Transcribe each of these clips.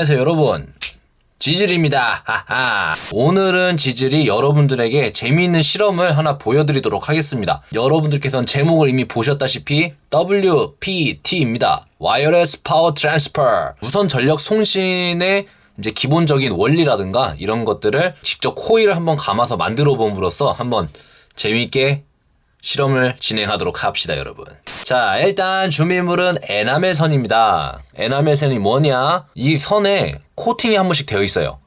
안녕하세요 여러분. 지질입니다. 하하. 오늘은 지질이 여러분들에게 재미있는 실험을 하나 보여드리도록 하겠습니다. 여러분들께서는 제목을 이미 보셨다시피 WPT입니다. wireless power transfer 무선 전력 송신의 이제 기본적인 원리라든가 이런 것들을 직접 코일을 한번 감아서 만들어 봄으로써 한번 재미있게 실험을 진행하도록 합시다, 여러분. 자, 일단 준비물은 에나멜 선입니다. 에나멜 선이 뭐냐? 이 선에 코팅이 한 번씩 되어 있어요.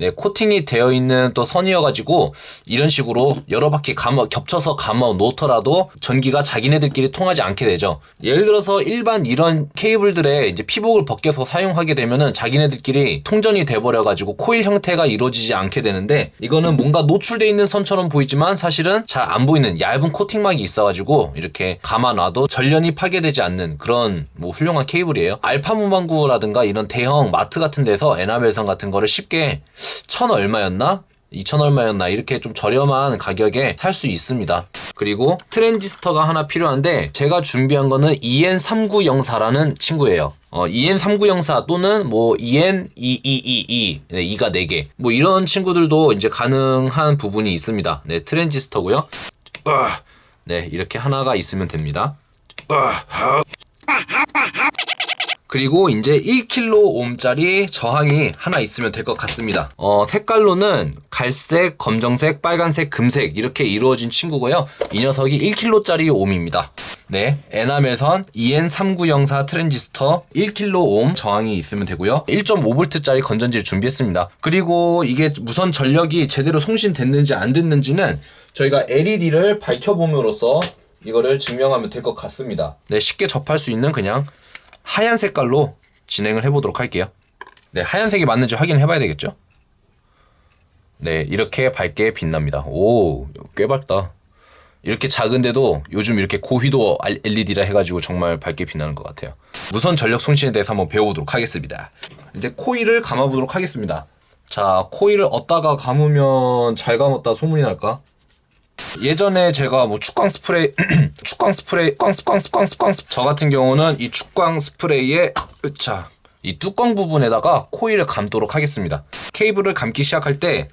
네, 코팅이 되어 있는 또 선이어가지고 이런 식으로 여러 바퀴 감아, 겹쳐서 감아 놓더라도 전기가 자기네들끼리 통하지 않게 되죠. 예를 들어서 일반 이런 케이블들의 이제 피복을 벗겨서 사용하게 되면은 자기네들끼리 통전이 돼버려가지고 코일 형태가 이루어지지 않게 되는데 이거는 뭔가 노출돼 있는 선처럼 보이지만 사실은 잘 안 보이는 얇은 코팅막이 있어가지고 이렇게 감아놔도 전련이 파괴되지 않는 그런 뭐 훌륭한 케이블이에요. 알파 문방구라든가 이런 대형 마트 같은 데서 에나멜선 같은 거를 쉽게 천 얼마였나? 2천 얼마였나 이렇게 좀 저렴한 가격에 살 수 있습니다. 그리고 트랜지스터가 하나 필요한데 제가 준비한 거는 EN3904라는 친구예요. 어, EN3904 또는 뭐 EN2222 네, 2가 4개 뭐 이런 친구들도 이제 가능한 부분이 있습니다. 네 트랜지스터고요. 네 이렇게 하나가 있으면 됩니다. 그리고 이제 1kΩ짜리 저항이 하나 있으면 될 것 같습니다. 어, 색깔로는 갈색, 검정색, 빨간색, 금색 이렇게 이루어진 친구고요. 이 녀석이 1kg짜리 옴입니다. 네, 에나멜선 EN3904 트랜지스터 1kΩ 저항이 있으면 되고요. 1.5V짜리 건전지를 준비했습니다. 그리고 이게 무선 전력이 제대로 송신됐는지 안 됐는지는 저희가 LED를 밝혀봄으로써 이거를 증명하면 될 것 같습니다. 네, 쉽게 접할 수 있는 그냥 하얀 색깔로 진행을 해보도록 할게요. 네, 하얀색이 맞는지 확인해 봐야 되겠죠? 네, 이렇게 밝게 빛납니다. 오, 꽤 밝다. 이렇게 작은데도 요즘 이렇게 고휘도 LED라 해가지고 정말 밝게 빛나는 것 같아요. 무선 전력 송신에 대해서 한번 배워보도록 하겠습니다. 이제 코일을 감아보도록 하겠습니다. 자, 코일을 얻다가 감으면 잘 감았다 소문이 날까? 예전에 제가 뭐 축광 스프레이 축광 스프레이 꽝꽝꽝꽝저 같은 경우는 이 축광 스프레이에 으차 이 뚜껑 부분에다가 코일을 감도록 하겠습니다. 케이블을 감기 시작할 때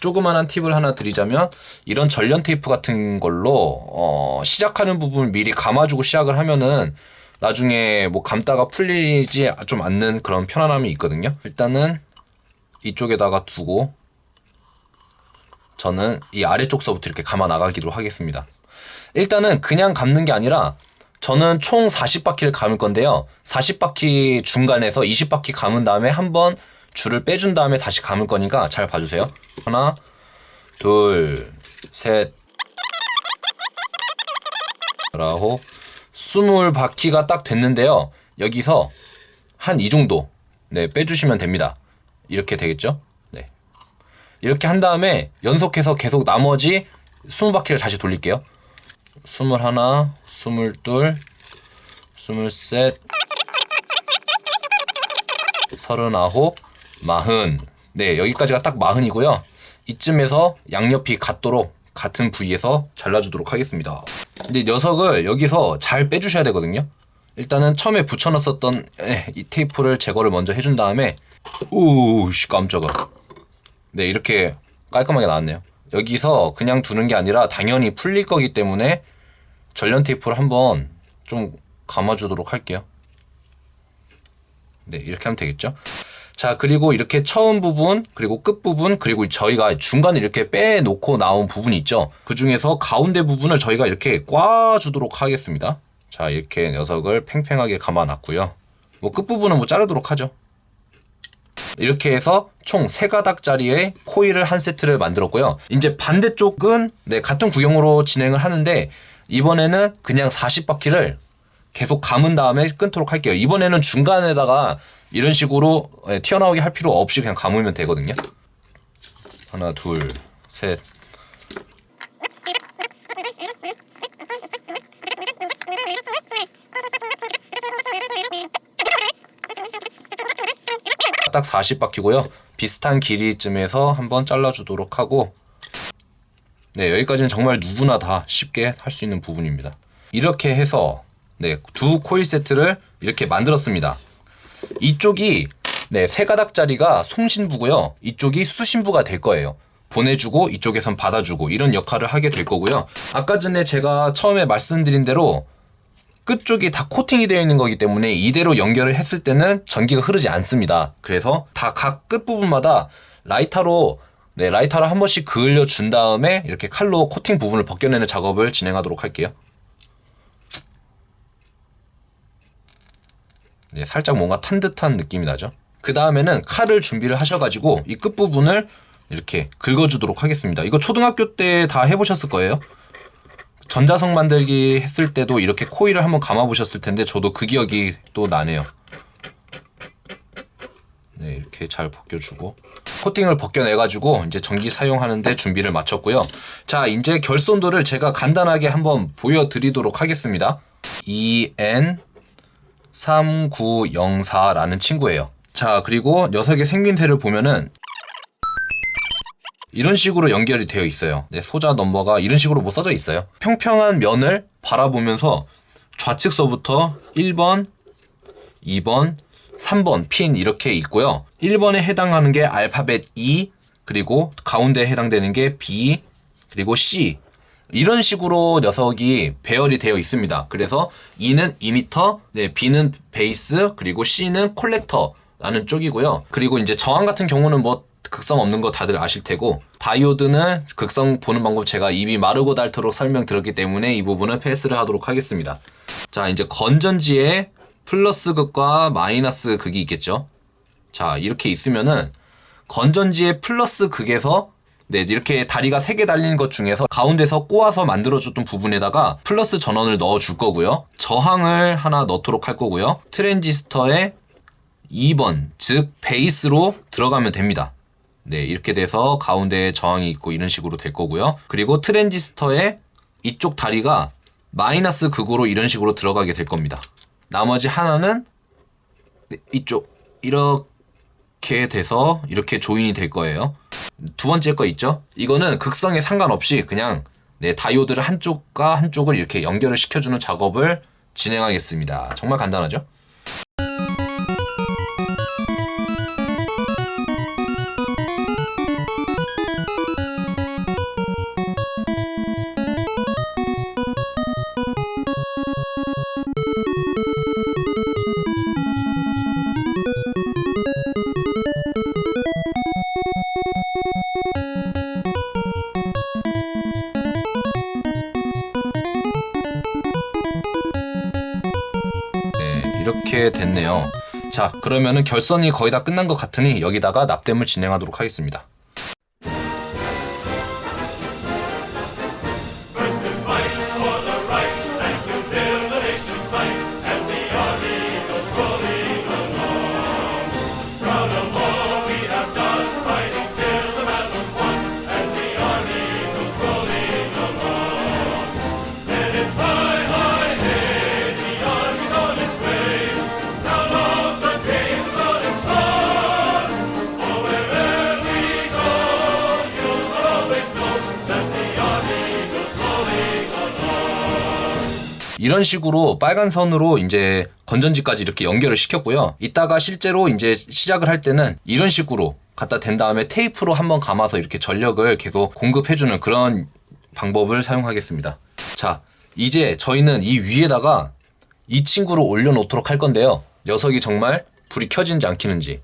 조그만한 팁을 하나 드리자면 이런 전련 테이프 같은 걸로 어 시작하는 부분을 미리 감아주고 시작을 하면은 나중에 뭐 감다가 풀리지 좀 않는 그런 편안함이 있거든요. 일단은 이쪽에다가 두고 저는 이 아래쪽서부터 이렇게 감아 나가기로 하겠습니다. 일단은 그냥 감는 게 아니라 저는 총 40바퀴를 감을 건데요. 40바퀴 중간에서 20바퀴 감은 다음에 한번 줄을 빼준 다음에 다시 감을 거니까 잘 봐주세요. 하나, 둘, 셋, 아홉, 스물 바퀴가 딱 됐는데요. 여기서 한 이 정도 네 빼주시면 됩니다. 이렇게 되겠죠? 이렇게 한 다음에 연속해서 계속 나머지 20바퀴를 다시 돌릴게요. 21, 22, 23, 39, 40. 네, 여기까지가 딱 40이고요. 이쯤에서 양옆이 같도록 같은 부위에서 잘라주도록 하겠습니다. 근데 녀석을 여기서 잘 빼주셔야 되거든요. 일단은 처음에 붙여놨었던 이 테이프를 제거를 먼저 해준 다음에 오우씨 깜짝아 네, 이렇게 깔끔하게 나왔네요. 여기서 그냥 두는 게 아니라 당연히 풀릴 거기 때문에 전련 테이프를 한번 좀 감아주도록 할게요. 네, 이렇게 하면 되겠죠. 자, 그리고 이렇게 처음 부분, 그리고 끝 부분, 그리고 저희가 중간에 이렇게 빼놓고 나온 부분이 있죠. 그 중에서 가운데 부분을 저희가 이렇게 꽈주도록 하겠습니다. 자, 이렇게 녀석을 팽팽하게 감아놨고요. 뭐 끝부분은 뭐 자르도록 하죠. 이렇게 해서 총 3가닥짜리의 코일을 한 세트를 만들었고요. 이제 반대쪽은 네, 같은 구형으로 진행을 하는데 이번에는 그냥 40바퀴를 계속 감은 다음에 끊도록 할게요. 이번에는 중간에다가 이런 식으로 네, 튀어나오게 할 필요 없이 그냥 감으면 되거든요. 하나, 둘, 셋, 딱 40바퀴고요. 비슷한 길이쯤에서 한번 잘라주도록 하고 네 여기까지는 정말 누구나 다 쉽게 할 수 있는 부분입니다. 이렇게 해서 네, 두 코일 세트를 이렇게 만들었습니다. 이쪽이 네, 세 가닥짜리가 송신부고요. 이쪽이 수신부가 될 거예요. 보내주고 이쪽에선 받아주고 이런 역할을 하게 될 거고요. 아까 전에 제가 처음에 말씀드린 대로 끝쪽이 다 코팅이 되어 있는 거기 때문에 이대로 연결을 했을 때는 전기가 흐르지 않습니다. 그래서 다 각 끝부분마다 라이터로 네, 라이터로 한 번씩 그을려 준 다음에 이렇게 칼로 코팅 부분을 벗겨내는 작업을 진행하도록 할게요. 네, 살짝 뭔가 탄 듯한 느낌이 나죠. 그 다음에는 칼을 준비를 하셔가지고 이 끝부분을 이렇게 긁어주도록 하겠습니다. 이거 초등학교 때 다 해보셨을 거예요. 전자석 만들기 했을 때도 이렇게 코일을 한번 감아보셨을 텐데 저도 그 기억이 또 나네요. 네, 이렇게 잘 벗겨주고 코팅을 벗겨내가지고 이제 전기 사용하는데 준비를 마쳤고요. 자, 이제 결손도를 제가 간단하게 한번 보여드리도록 하겠습니다. EN 3904라는 친구예요. 자, 그리고 녀석의 생김새를 보면은 이런 식으로 연결이 되어 있어요. 네, 소자 넘버가 이런 식으로 뭐 써져 있어요. 평평한 면을 바라보면서 좌측서부터 1번, 2번, 3번 핀 이렇게 있고요. 1번에 해당하는 게 알파벳 E, 그리고 가운데에 해당되는 게 B, 그리고 C. 이런 식으로 녀석이 배열이 되어 있습니다. 그래서 E는 이미터, 네, B는 베이스, 그리고 C는 콜렉터라는 쪽이고요. 그리고 이제 저항 같은 경우는 뭐 극성 없는 거 다들 아실 테고 다이오드는 극성 보는 방법 제가 입이 마르고 닳도록 설명드렸기 때문에 이 부분은 패스를 하도록 하겠습니다. 자 이제 건전지에 플러스 극과 마이너스 극이 있겠죠. 자 이렇게 있으면은 건전지의 플러스 극에서 네, 이렇게 다리가 세개 달린 것 중에서 가운데서 꼬아서 만들어줬던 부분에다가 플러스 전원을 넣어 줄 거고요. 저항을 하나 넣도록 할 거고요. 트랜지스터에 2번, 즉 베이스로 들어가면 됩니다. 네, 이렇게 돼서 가운데에 저항이 있고 이런 식으로 될 거고요. 그리고 트랜지스터의 이쪽 다리가 마이너스 극으로 이런 식으로 들어가게 될 겁니다. 나머지 하나는 네, 이쪽 이렇게 돼서 이렇게 조인이 될 거예요. 두 번째 거 있죠? 이거는 극성에 상관없이 그냥 네, 다이오드를 한쪽과 한쪽을 이렇게 연결을 시켜주는 작업을 진행하겠습니다. 정말 간단하죠? 이렇게 됐네요. 자, 그러면은 결선이 거의 다 끝난 것 같으니 여기다가 납땜을 진행하도록 하겠습니다. 이런 식으로 빨간 선으로 이제 건전지까지 이렇게 연결을 시켰고요. 이따가 실제로 이제 시작을 할 때는 이런 식으로 갖다 댄 다음에 테이프로 한번 감아서 이렇게 전력을 계속 공급해주는 그런 방법을 사용하겠습니다. 자, 이제 저희는 이 위에다가 이 친구를 올려놓도록 할 건데요. 녀석이 정말 불이 켜진지 안 켜는지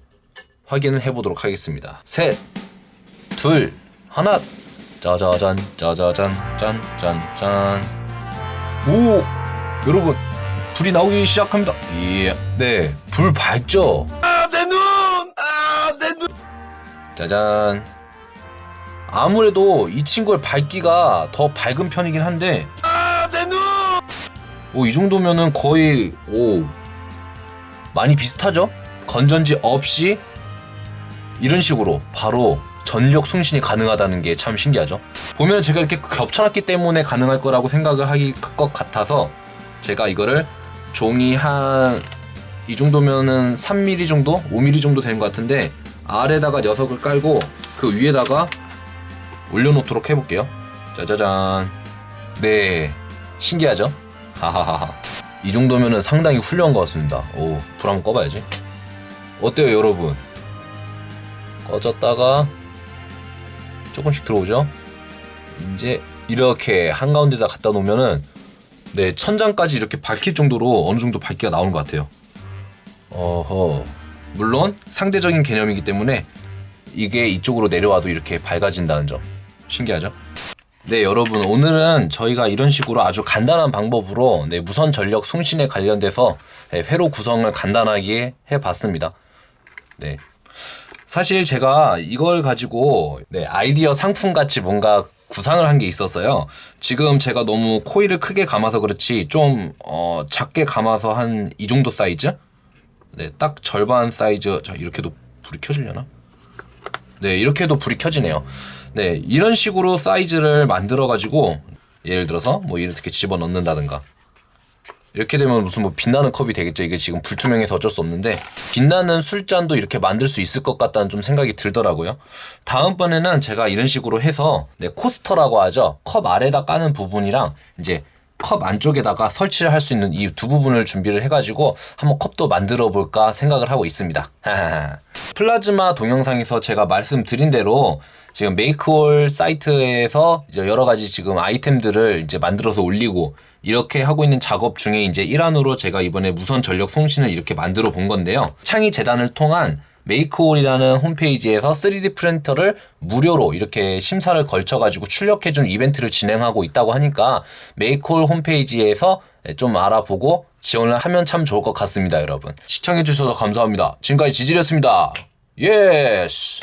확인을 해보도록 하겠습니다. 셋, 둘, 하나. 짜자잔, 짜자잔, 짠 짠 짠. 오, 여러분 불이 나오기 시작합니다. 예, 네, 불 밝죠. 아, 내 눈! 아, 내 눈! 짜잔. 아무래도 이 친구의 밝기가 더 밝은 편이긴 한데, 아, 내 눈! 오, 이 정도면은 거의 오 많이 비슷하죠? 건전지 없이 이런 식으로 바로 전력 송신이 가능하다는 게 참 신기하죠. 보면 제가 이렇게 겹쳐놨기 때문에 가능할 거라고 생각을 하기 것 같아서 제가 이거를 종이 한 이 정도면은 3mm 정도, 5mm 정도 되는 것 같은데 아래다가 녀석을 깔고 그 위에다가 올려놓도록 해볼게요. 짜자잔. 네, 신기하죠? 하하하하. 이 정도면은 상당히 훌륭한 것 같습니다. 오, 불 한번 꺼봐야지. 어때요 여러분? 꺼졌다가 조금씩 들어오죠? 이제 이렇게 한가운데다 갖다 놓으면은 네 천장까지 이렇게 밝힐 정도로 어느 정도 밝기가 나오는 것 같아요. 어허. 물론 상대적인 개념이기 때문에 이게 이쪽으로 내려와도 이렇게 밝아진다는 점. 신기하죠? 네 여러분. 오늘은 저희가 이런 식으로 아주 간단한 방법으로 네, 무선 전력 송신에 관련돼서 네, 회로 구성을 간단하게 해봤습니다. 네. 사실 제가 이걸 가지고 네, 아이디어 상품 같이 뭔가 구상을 한 게 있었어요. 지금 제가 너무 코일을 크게 감아서 그렇지 좀 어, 작게 감아서 한 이 정도 사이즈? 네, 딱 절반 사이즈. 자, 이렇게도 불이 켜지려나? 네, 이렇게도 불이 켜지네요. 네, 이런 식으로 사이즈를 만들어 가지고 예를 들어서 뭐 이렇게 집어 넣는다든가 이렇게 되면 무슨 뭐 빛나는 컵이 되겠죠. 이게 지금 불투명해서 어쩔 수 없는데 빛나는 술잔도 이렇게 만들 수 있을 것 같다는 좀 생각이 들더라고요. 다음번에는 제가 이런 식으로 해서 네, 코스터라고 하죠. 컵 아래다 까는 부분이랑 이제 컵 안쪽에다가 설치를 할 수 있는 이 두 부분을 준비를 해가지고 한번 컵도 만들어 볼까 생각을 하고 있습니다. 플라즈마 동영상에서 제가 말씀드린 대로 지금 메이크홀 사이트에서 이제 여러 가지 지금 아이템들을 이제 만들어서 올리고 이렇게 하고 있는 작업 중에 이제 일환으로 제가 이번에 무선 전력 송신을 이렇게 만들어 본 건데요. 창의 재단을 통한 메이크홀이라는 홈페이지에서 3D 프린터를 무료로 이렇게 심사를 걸쳐가지고 출력해준 이벤트를 진행하고 있다고 하니까 메이크홀 홈페이지에서 좀 알아보고 지원을 하면 참 좋을 것 같습니다, 여러분. 시청해주셔서 감사합니다. 지금까지 지질이었습니다. 예스!